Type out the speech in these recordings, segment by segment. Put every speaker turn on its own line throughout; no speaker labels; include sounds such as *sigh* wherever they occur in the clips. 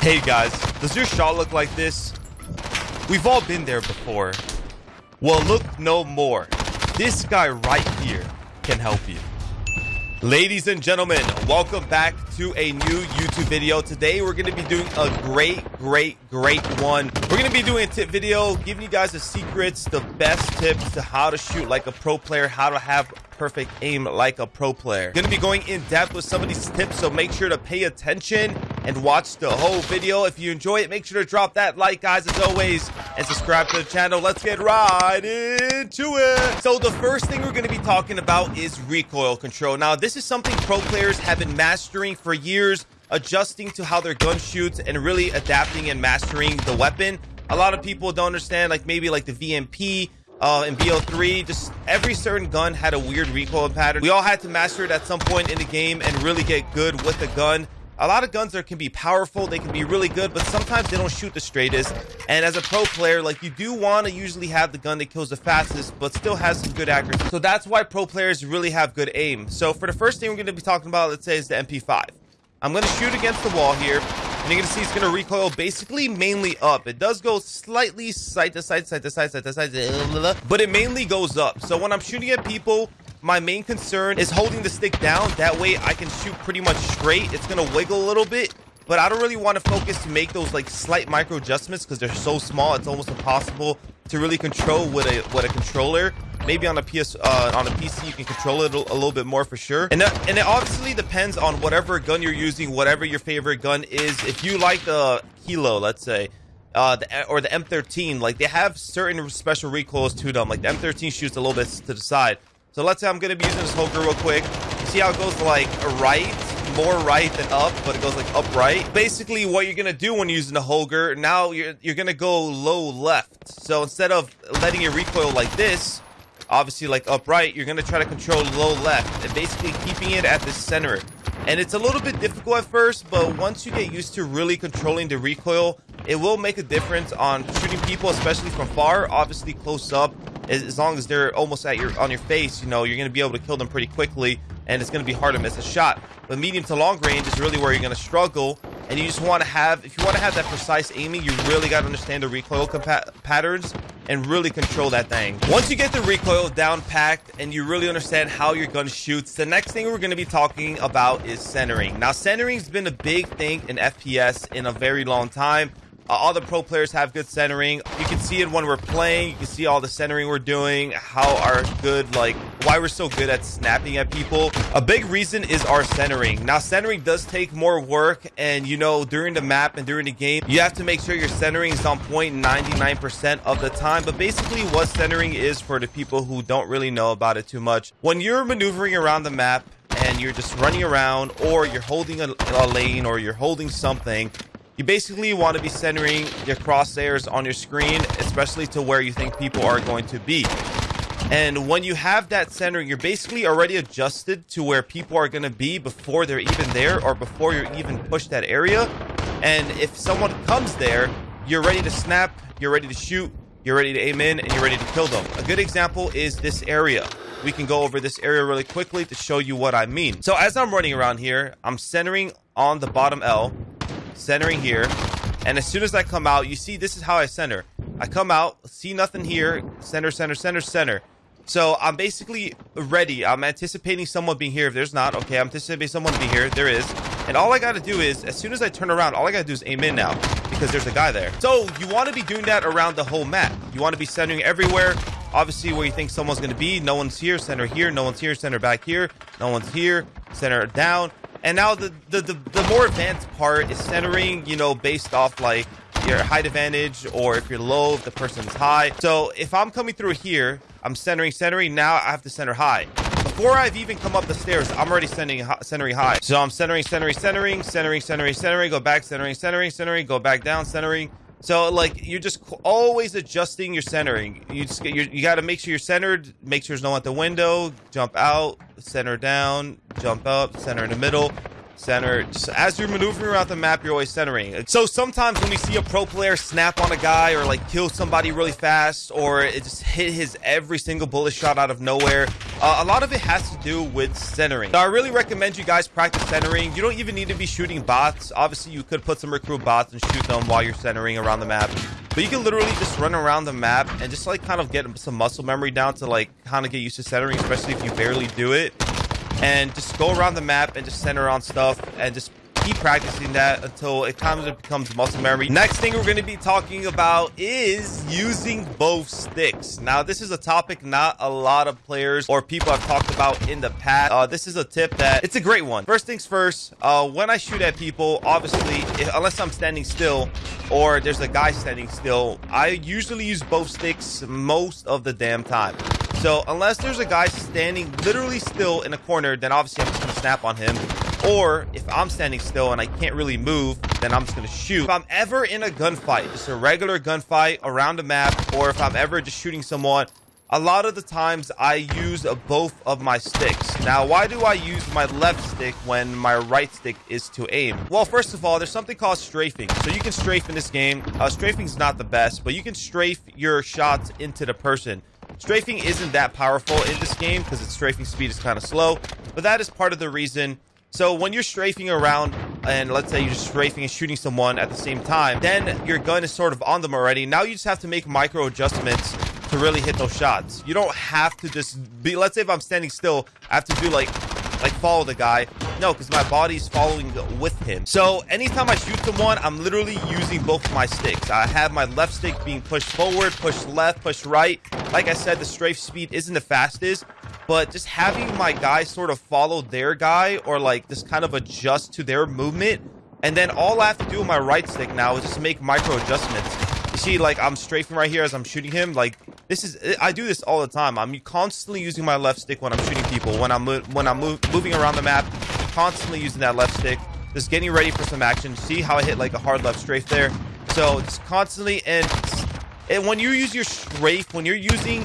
Hey guys, does your shot look like this? We've all been there before. Well, look no more. This guy right here can help you. Ladies and gentlemen, welcome back to a new YouTube video. Today, we're going to be doing a great, great, great one. We're going to be doing a tip video, giving you guys the secrets, the best tips to how to shoot like a pro player, how to have perfect aim like a pro player. Going to be going in depth with some of these tips, so make sure to pay attention and watch the whole video. If you enjoy it, make sure to drop that like, guys, as always, and subscribe to the channel. Let's get right into it. So the first thing we're going to be talking about is recoil control. Now, this is something pro players have been mastering for years, adjusting to how their gun shoots and really adapting and mastering the weapon. A lot of people don't understand, like maybe like the VMP, uh, in BO3, just every certain gun had a weird recoil pattern. We all had to master it at some point in the game and really get good with the gun. A lot of guns there can be powerful, they can be really good, but sometimes they don't shoot the straightest. And as a pro player, like you do want to usually have the gun that kills the fastest, but still has some good accuracy. So that's why pro players really have good aim. So for the first thing we're going to be talking about, let's say is the MP5. I'm going to shoot against the wall here. And you're going to see it's going to recoil basically mainly up. It does go slightly side to side, side to side, side to side, but it mainly goes up. So when I'm shooting at people, my main concern is holding the stick down. That way I can shoot pretty much straight. It's going to wiggle a little bit, but I don't really want to focus to make those like slight micro adjustments because they're so small. It's almost impossible to really control with a with a controller. Maybe on a PS uh, on a PC you can control it a, little bit more for sure. And that, and it obviously depends on whatever gun you're using, whatever your favorite gun is. If you like the Kilo, let's say, uh, the, or the M13, like they have certain special recoils to them. Like the M13 shoots a little bit to the side. So let's say I'm gonna be using this Holger real quick. See how it goes like right, more right than up, but it goes like upright. Basically, what you're gonna do when using the Holger, now you're you're gonna go low left. So instead of letting it recoil like this, obviously like upright, you're gonna try to control low left and basically keeping it at the center. And it's a little bit difficult at first, but once you get used to really controlling the recoil, it will make a difference on shooting people, especially from far. Obviously, close up, as long as they're almost at your on your face, you know, you're going to be able to kill them pretty quickly, and it's going to be hard to miss a shot. But medium to long range is really where you're going to struggle, and you just want to have, if you want to have that precise aiming, you really got to understand the recoil patterns and really control that thing. Once you get the recoil down packed and you really understand how your gun shoots, the next thing we're going to be talking about is centering. Now, centering's been a big thing in FPS in a very long time. Uh, all the pro players have good centering. You can see it when we're playing. You can see all the centering we're doing, how our good, like, why we're so good at snapping at people. A big reason is our centering. Now, centering does take more work, and, you know, during the map and during the game, you have to make sure your centering is on point 99% of the time. But basically, what centering is for the people who don't really know about it too much, when you're maneuvering around the map, and you're just running around or you're holding a, a, lane or you're holding something you basically want to be centering your crosshairs on your screen, especially to where you think people are going to be. And when you have that centering, you're basically already adjusted to where people are going to be before they're even there or before you're even pushed that area. And if someone comes there, you're ready to snap, you're ready to shoot, you're ready to aim in, and you're ready to kill them. A good example is this area. We can go over this area really quickly to show you what I mean. So as I'm running around here, I'm centering on the bottom L centering here. And as soon as I come out, you see this is how I center. I come out, see nothing here, center, center, center, center. So I'm basically ready. I'm anticipating someone being here. If there's not, okay, I'm anticipating someone to be here. There is. And all I got to do is, as soon as I turn around, all I got to do is aim in now because there's a guy there. So you want to be doing that around the whole map. You want to be centering everywhere. Obviously, where you think someone's going to be. No one's here. Center here. No one's here. Center back here. No one's here. Center down. And now the, the, the, the, more advanced part is centering, you know, based off like your height advantage or if you're low, if the person's high. So if I'm coming through here, I'm centering, centering. Now I have to center high. Before I've even come up the stairs, I'm already centering, centering high. So I'm centering, centering, centering, centering, centering, centering, go back, centering, centering, centering, go back down, centering. So like you're just always adjusting your centering. You just get, you got to make sure you're centered. Make sure there's no one at the window. Jump out, center down, jump up, center in the middle. center. As you're maneuvering around the map, you're always centering. So sometimes when we see a pro player snap on a guy or like kill somebody really fast or it just hit his every single bullet shot out of nowhere, uh, a lot of it has to do with centering. So I really recommend you guys practice centering. You don't even need to be shooting bots. Obviously, you could put some recruit bots and shoot them while you're centering around the map. But you can literally just run around the map and just like kind of get some muscle memory down to like kind of get used to centering, especially if you barely do it and just go around the map and just center on stuff and just keep practicing that until it kind of becomes muscle memory. Next thing we're going to be talking about is using both sticks. Now, this is a topic not a lot of players or people have talked about in the past. Uh, this is a tip that it's a great one. First things first, uh, when I shoot at people, obviously, if, unless I'm standing still or there's a guy standing still, I usually use both sticks most of the damn time. So unless there's a guy standing literally still in a corner, then obviously I'm just going to snap on him. Or if I'm standing still and I can't really move, then I'm just going to shoot. If I'm ever in a gunfight, just a regular gunfight around a map, or if I'm ever just shooting someone, a lot of the times I use both of my sticks. Now, why do I use my left stick when my right stick is to aim? Well, first of all, there's something called strafing. So you can strafe in this game. Uh, strafing is not the best, but you can strafe your shots into the person. Strafing isn't that powerful in this game because its strafing speed is kind of slow, but that is part of the reason. So when you're strafing around and let's say you're just strafing and shooting someone at the same time, then your gun is sort of on them already. Now you just have to make micro adjustments to really hit those shots. You don't have to just be, let's say if I'm standing still, I have to do like like follow the guy. No, because my body's following with him. So anytime I shoot someone, I'm literally using both my sticks. I have my left stick being pushed forward, pushed left, pushed right. Like I said, the strafe speed isn't the fastest, but just having my guy sort of follow their guy or like just kind of adjust to their movement. And then all I have to do with my right stick now is just make micro adjustments. See, like I'm strafing right here as I'm shooting him. Like this is, I do this all the time. I'm constantly using my left stick when I'm shooting people. When I'm when I'm moving around the map, constantly using that left stick. Just getting ready for some action. See how I hit like a hard left strafe there. So just constantly and and when you use your strafe, when you're using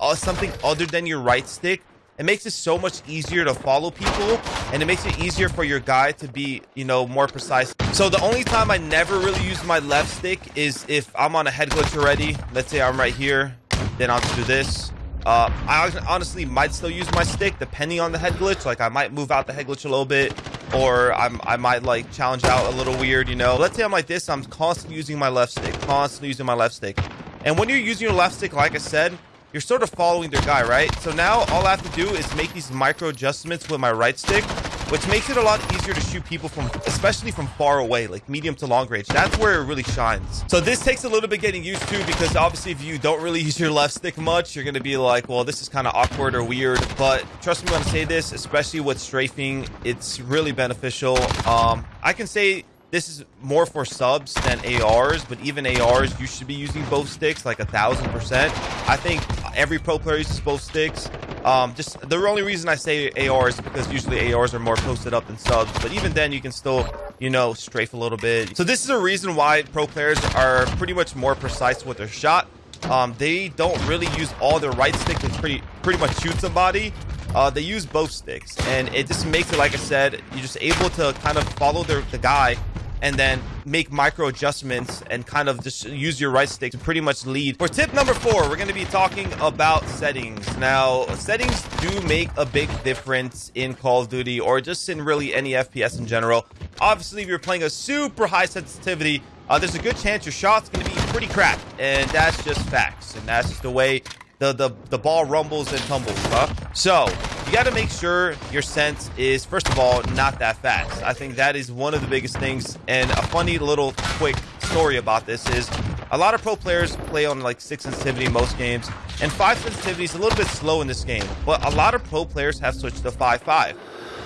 uh, something other than your right stick, it makes it so much easier to follow people and it makes it easier for your guy to be you know more precise so the only time i never really use my left stick is if i'm on a head glitch already let's say i'm right here then I'll do this. Uh, I honestly might still use my stick depending on the head glitch. Like I might move out the head glitch a little bit or I'm, I might like challenge out a little weird, you know. Let's say I'm like this. I'm constantly using my left stick, constantly using my left stick. And when you're using your left stick, like I said, you're sort of following their guy, right? So now all I have to do is make these micro adjustments with my right stick which makes it a lot easier to shoot people from, especially from far away, like medium to long range. That's where it really shines. So this takes a little bit getting used to because obviously if you don't really *laughs* use your left stick much, you're going to be like, well, this is kind of awkward or weird. But trust me when I say this, especially with strafing, it's really beneficial. Um, I can say this is more for subs than ARs, but even ARs, you should be using both sticks like a thousand percent. I think every pro player uses both sticks. Um, just the only reason I say ARs is because usually ARs are more posted up than subs, but even then you can still, you know, strafe a little bit. So this is a reason why pro players are pretty much more precise with their shot. Um, they don't really use all their right stick to pretty pretty much shoot somebody. Uh, they use both sticks, and it just makes it, like I said, you're just able to kind of follow their, the guy and then make micro adjustments and kind of just use your right stick to pretty much lead. For tip number four, we're going to be talking about settings. Now, settings do make a big difference in Call of Duty or just in really any FPS in general. Obviously, if you're playing a super high sensitivity, uh, there's a good chance your shot's going to be pretty crap. and that's just facts, and that's just the way the, the, the ball rumbles and tumbles, huh? So, you got to make sure your sense is, first of all, not that fast. I think that is one of the biggest things. And a funny little quick story about this is a lot of pro players play on like 6 sensitivity most games. And 5 sensitivity is a little bit slow in this game. But a lot of pro players have switched to 5-5.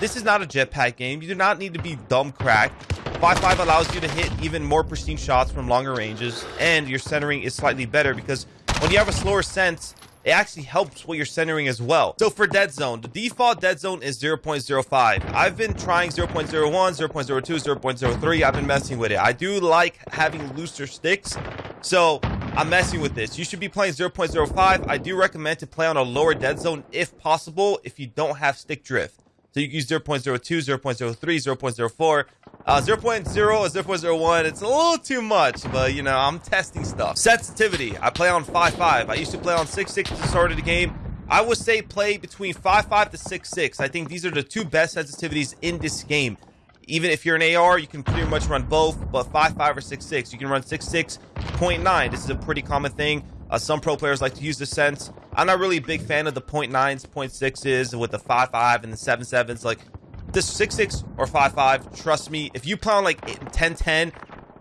This is not a jetpack game. You do not need to be dumb cracked. 5-5 allows you to hit even more pristine shots from longer ranges. And your centering is slightly better because when you have a slower sense, it actually helps with your centering as well. So for dead zone, the default dead zone is 0.05. I've been trying 0.01, 0.02, 0.03. I've been messing with it. I do like having looser sticks. So I'm messing with this. You should be playing 0.05. I do recommend to play on a lower dead zone if possible if you don't have stick drift. So you can use 0.02, 0.03, 0.04. Uh, 0.0 or 0.01, it's a little too much, but you know, I'm testing stuff. Sensitivity, I play on 5.5. I used to play on 6.6 to start of the game. I would say play between 5.5 to 6.6. I think these are the two best sensitivities in this game. Even if you're an AR, you can pretty much run both, but 5.5 or 6.6. You can run 6.6.9. This is a pretty common thing. Uh, some pro players like to use the sense. I'm not really a big fan of the 0.9s, 0.6s with the 5.5 and the 7.7s. Like, this 6.6 or 5.5, trust me, if you play on like 10.10,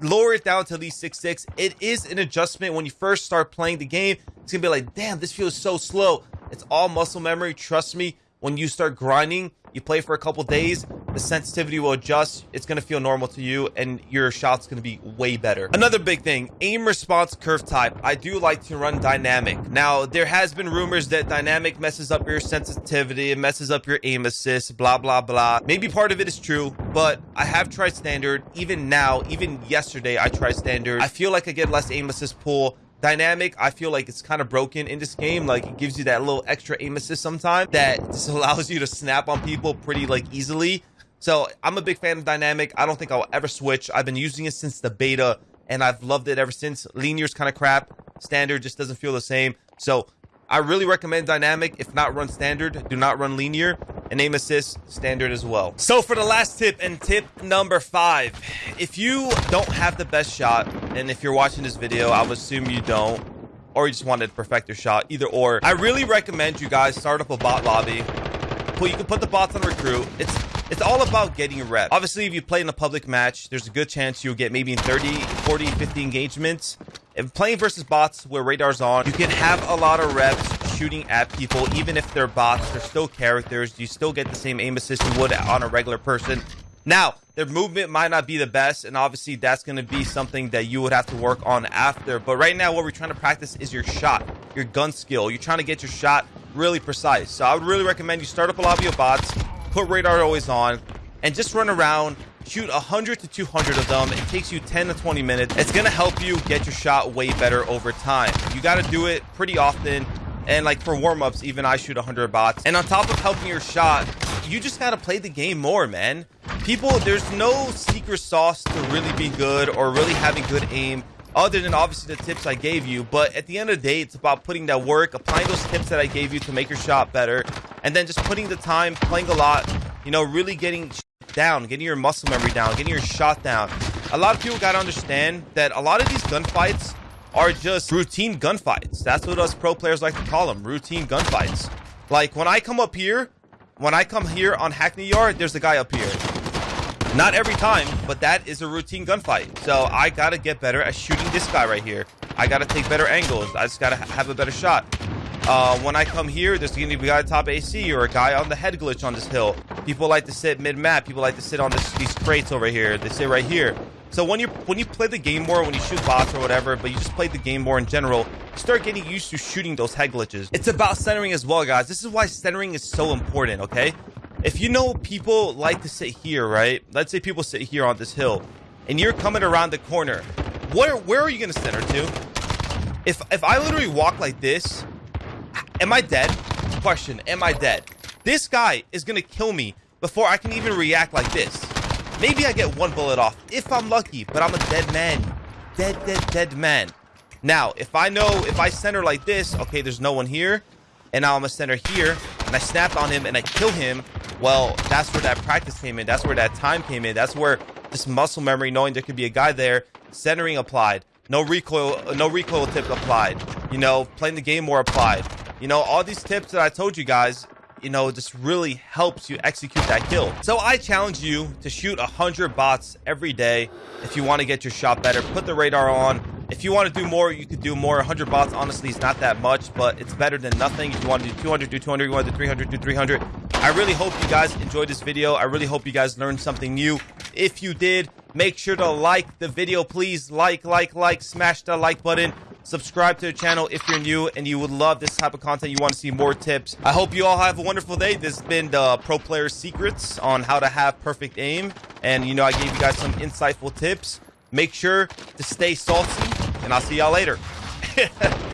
lower it down to at least 6.6. It is an adjustment when you first start playing the game. It's going to be like, damn, this feels so slow. It's all muscle memory. Trust me, when you start grinding, you play for a couple days, the sensitivity will adjust. It's going to feel normal to you, and your shot's going to be way better. Another big thing, aim response curve type. I do like to run dynamic. Now, there has been rumors that dynamic messes up your sensitivity, it messes up your aim assist, blah, blah, blah. Maybe part of it is true, but I have tried standard. Even now, even yesterday, I tried standard. I feel like I get less aim assist pull dynamic i feel like it's kind of broken in this game like it gives you that little extra aim assist sometimes that just *laughs* allows you to snap on people pretty like easily so i'm a big fan of dynamic. I don't think i'll ever switch. I've been using it since the beta and i've loved it ever since. Linear's kind of crap. Standard just doesn't feel the same. So i really recommend dynamic if not run standard. Do not run linear. And aim assist standard as well. So for the last tip and tip number five, if you don't have the best shot, and if you're watching this video, I would assume you don't, or you just wanted to perfect your shot, either or, I really recommend you guys start up a bot lobby. Well, you can put the bots on recruit. It's it's all about getting rep. Obviously, if you play in a public match, there's a good chance you'll get maybe 30, 40, 50 engagements. If playing versus bots where radar's on, you can have a lot of reps shooting at people, even if they're bots, they're still characters. You still get the same aim assist you would on a regular person. Now, their movement might not be the best, and obviously that's going to be something that you would have to work on after. But right now, what we're trying to practice is your shot, your gun skill. You're trying to get your shot really precise. So I would really recommend you start up a lobby of your bots, put radar always on, and just run around, shoot 100 to 200 of them. It takes you 10 to 20 minutes. It's to help you get your shot way better over time. You got to do it pretty often. And like for warm-ups, even I shoot 100 bots. And on top of helping your shot, you just got to play the game more, man. People, there's no secret sauce to really be good or really having good aim other than obviously the tips I gave you. But at the end of the day, it's about putting that work, applying those tips that I gave you to make your shot better, and then just putting the time, playing a lot, you know, really getting down, getting your muscle memory down, getting your shot down. A lot of people got to understand that a lot of these gunfights are just routine gunfights. That's what us pro players like to call them, routine gunfights. Like, when I come up here, when I come here on Hackney Yard, there's a guy up here. Not every time, but that is a routine gunfight. So I gotta get better at shooting this guy right here. I gotta take better angles. I just gotta have a better shot. Uh, when I come here, there's gonna be a guy top AC or a guy on the head glitch on this hill. People like to sit mid-map. People like to sit on this, these crates over here. They sit right here. So when you when you play the game more, when you shoot bots or whatever, but you just play the game more in general, start getting used to shooting those head glitches. It's about centering as well, guys. This is why centering is so important, okay? If you know people like to sit here, right? Let's say people sit here on this hill, and you're coming around the corner. Where where are you gonna center to? If if I literally walk like this, am I dead? Question, am I dead? This guy is gonna kill me before I can even react like this. Maybe I get one bullet off if I'm lucky, but I'm a dead man. Dead, dead, dead man. Now, if I know, if I center like this, okay, there's no one here, and now I'm a center here, and I snap on him and I kill him, well, that's where that practice came in. That's where that time came in. That's where this muscle memory, knowing there could be a guy there, centering applied. No recoil, no recoil tip applied. You know, playing the game more applied. You know, all these tips that I told you guys, you know, just really helps you execute that kill. So I challenge you to shoot 100 bots every day if you want to get your shot better. Put the radar on. If you want to do more, you could do more. 100 bots, honestly, is not that much, but it's better than nothing. If you want to do 200, do 200. You want to do 300, do 300. I really hope you guys enjoyed this video. I really hope you guys learned something new. If you did, make sure to like the video. Please. Like, like, like, smash the like button. Subscribe to the channel if you're new and you would love this type of content. You want to see more tips. I hope you all have a wonderful day. This has been the pro player secrets on how to have perfect aim. And you know i gave you guys some insightful tips. Make sure to stay salty and i'll see y'all later *laughs*